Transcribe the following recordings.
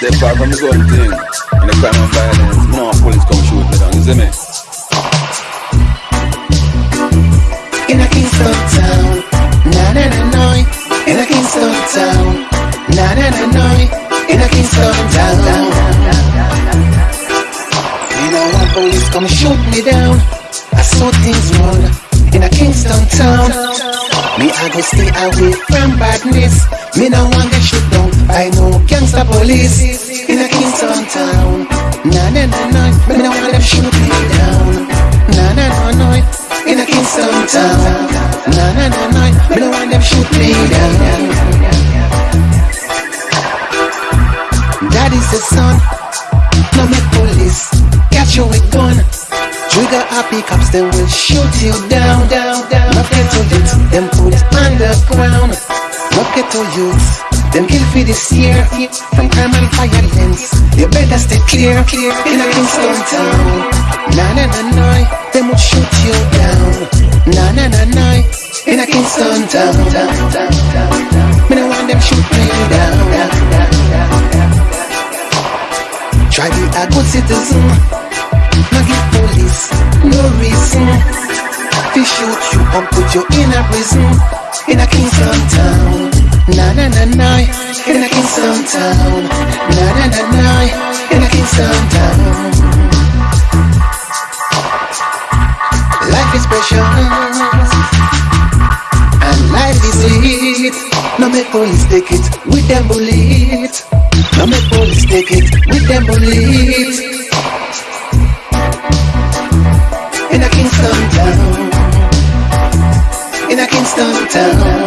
step far from the gun thing. And the crime and violence. No police come shoot me down, you see me? In a Kingston town, na na na na. In a Kingston town, na na na na. In a Kingston town. You know when police come shoot me down, I saw things wrong. In a Kingston town, me I go stay away from badness. Me no want get shoot down by no gangster police. In a Kingston town, na na na na. Me no want them shoot me down, na na na na. In a Kingston town, na na na na. Me no want them shoot me down. Daddy's the son, no make police catch you with gun. Trigger happy cops, they will shoot you down, down, down. Not get to youth, them put underground. Not get to youth, them kill for this year. From crime and violence, you better stay clear, clear. In a Kingston town, na na na na, them will shoot you down, na na na na. In a Kingston town, town, town, town. Me no want them shoot me down. Try be a good citizen. Now give police no reason to shoot you and put you in a prison in a Kingston town. Na na na na, in a Kingston town. Na na na na, in a Kingston town. Life is precious and life is it. No make police take it with them bullet. No make police take it with them bullet. In a Kingston town. In a Kingston town.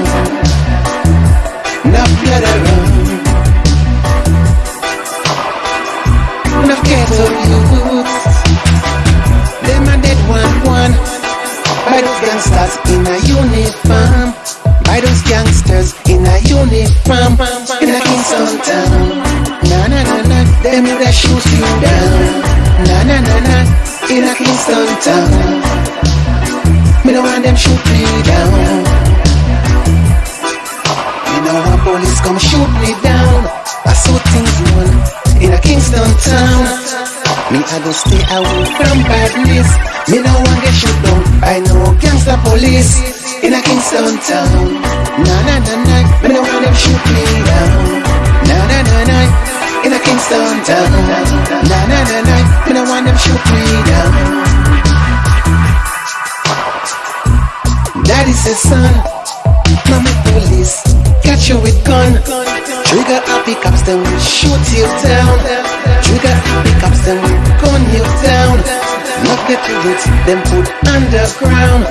Around. Enough ghetto youths. Them a dead one one. By those gangsters in a uniform. By those gangsters in a uniform. In a Kingston town. Na na na na. Woulda shoot you down. Na na na na. In a Kingston town. Police come shoot me down. I saw things run in a Kingston town. Me I go stay away from badness. Me no want get shoot down by no gangster police in a Kingston town. Na na na na. Me no want them shoot me down. Na na na na. In a Kingston town. Na na na na. Me no want them shoot me down. Daddy says, son, gun. Trigger happy cops, then we shoot you down. Trigger happy cops, then we gun you down. Not get to youth, them put underground.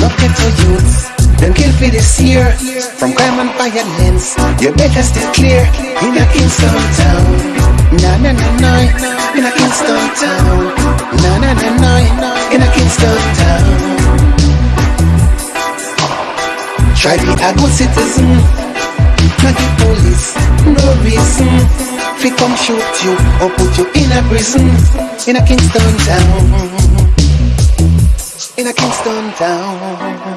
Not get to youth, them kill for this year. From crime and violence, you better stay clear. In a Kingston town, na na na na. In a Kingston town, na na na na. In a Kingston town. Try be a good citizen. Fi come shoot you or put you in a prison. In a Kingston town. In a Kingston town.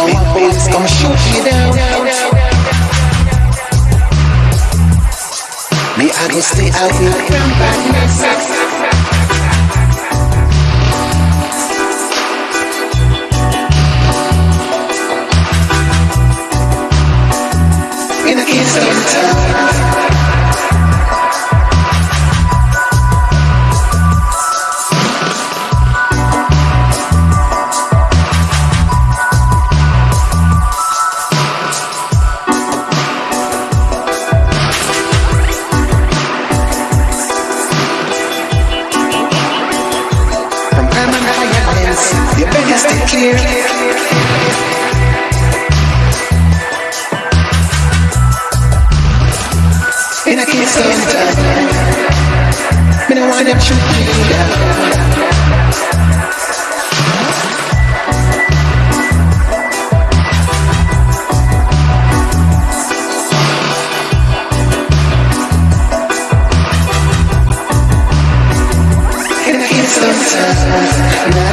One police come shoot me down. Me I go stay out badness. In a Kingston town. And violence, you better stay clear. In a Kingston town, me no want them shoot me sound.